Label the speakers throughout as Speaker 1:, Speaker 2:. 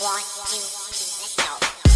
Speaker 1: One, two, three, let's go.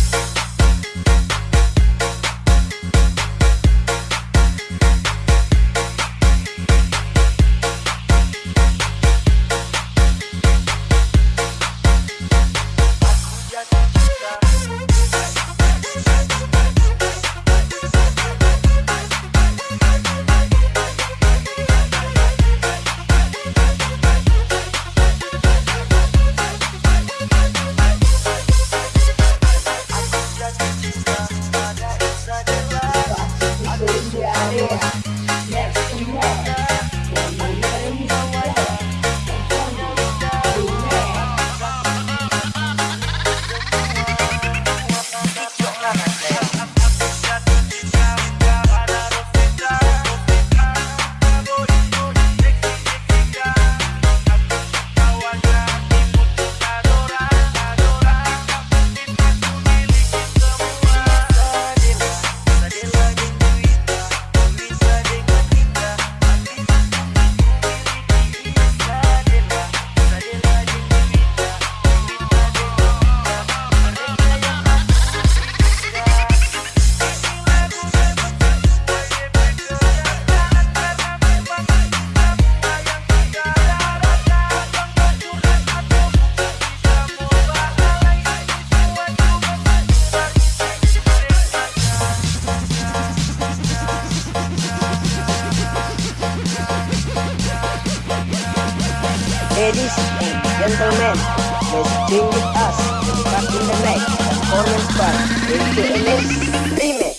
Speaker 2: Ladies and gentlemen, let's bring with us back in the night performance by AKNS Remix.